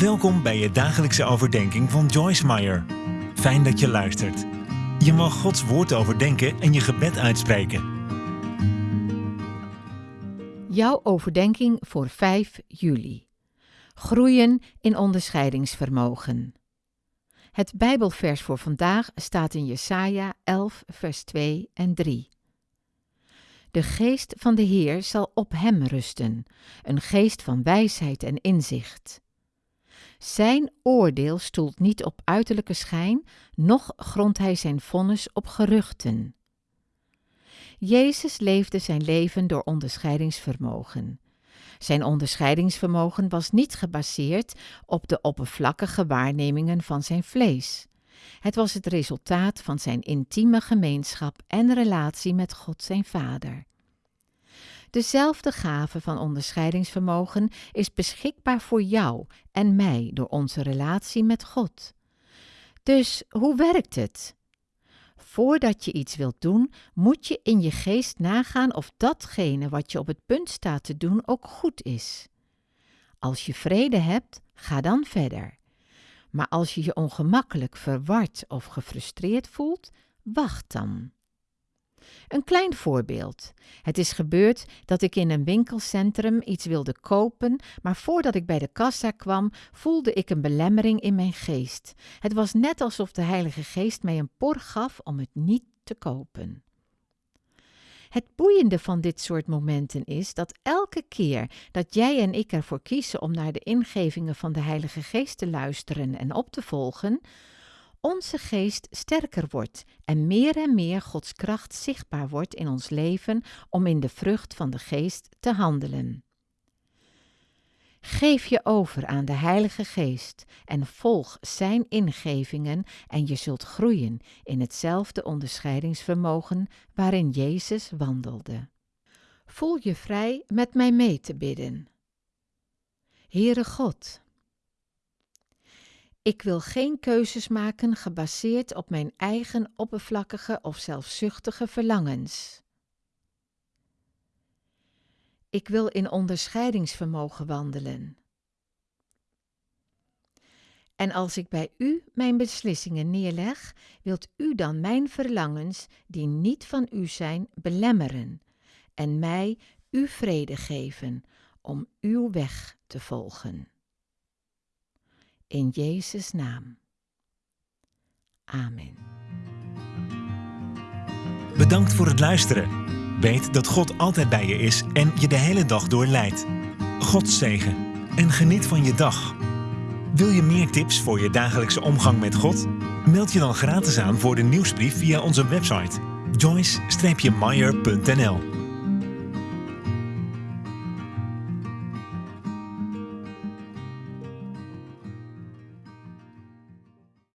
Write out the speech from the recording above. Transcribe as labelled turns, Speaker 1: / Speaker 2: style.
Speaker 1: Welkom bij je dagelijkse overdenking van Joyce Meyer. Fijn dat je luistert. Je mag Gods woord overdenken en je gebed uitspreken.
Speaker 2: Jouw overdenking voor 5 juli. Groeien in onderscheidingsvermogen. Het Bijbelvers voor vandaag staat in Jesaja 11, vers 2 en 3. De geest van de Heer zal op hem rusten, een geest van wijsheid en inzicht. Zijn oordeel stoelt niet op uiterlijke schijn, noch grondt hij zijn vonnis op geruchten. Jezus leefde zijn leven door onderscheidingsvermogen. Zijn onderscheidingsvermogen was niet gebaseerd op de oppervlakkige waarnemingen van zijn vlees. Het was het resultaat van zijn intieme gemeenschap en relatie met God zijn Vader. Dezelfde gave van onderscheidingsvermogen is beschikbaar voor jou en mij door onze relatie met God. Dus hoe werkt het? Voordat je iets wilt doen, moet je in je geest nagaan of datgene wat je op het punt staat te doen ook goed is. Als je vrede hebt, ga dan verder. Maar als je je ongemakkelijk, verward of gefrustreerd voelt, wacht dan. Een klein voorbeeld. Het is gebeurd dat ik in een winkelcentrum iets wilde kopen, maar voordat ik bij de kassa kwam, voelde ik een belemmering in mijn geest. Het was net alsof de Heilige Geest mij een por gaf om het niet te kopen. Het boeiende van dit soort momenten is dat elke keer dat jij en ik ervoor kiezen om naar de ingevingen van de Heilige Geest te luisteren en op te volgen, onze geest sterker wordt en meer en meer Gods kracht zichtbaar wordt in ons leven om in de vrucht van de geest te handelen. Geef je over aan de Heilige Geest en volg Zijn ingevingen en je zult groeien in hetzelfde onderscheidingsvermogen waarin Jezus wandelde. Voel je vrij met mij mee te bidden. Heere God, ik wil geen keuzes maken gebaseerd op mijn eigen oppervlakkige of zelfzuchtige verlangens. Ik wil in onderscheidingsvermogen wandelen. En als ik bij u mijn beslissingen neerleg, wilt u dan mijn verlangens, die niet van u zijn, belemmeren en mij uw vrede geven om uw weg te volgen. In Jezus' naam. Amen.
Speaker 1: Bedankt voor het luisteren. Weet dat God altijd bij je is en je de hele dag door leidt. God zegen en geniet van je dag. Wil je meer tips voor je dagelijkse omgang met God? Meld je dan gratis aan voor de nieuwsbrief via onze website joyce-meyer.nl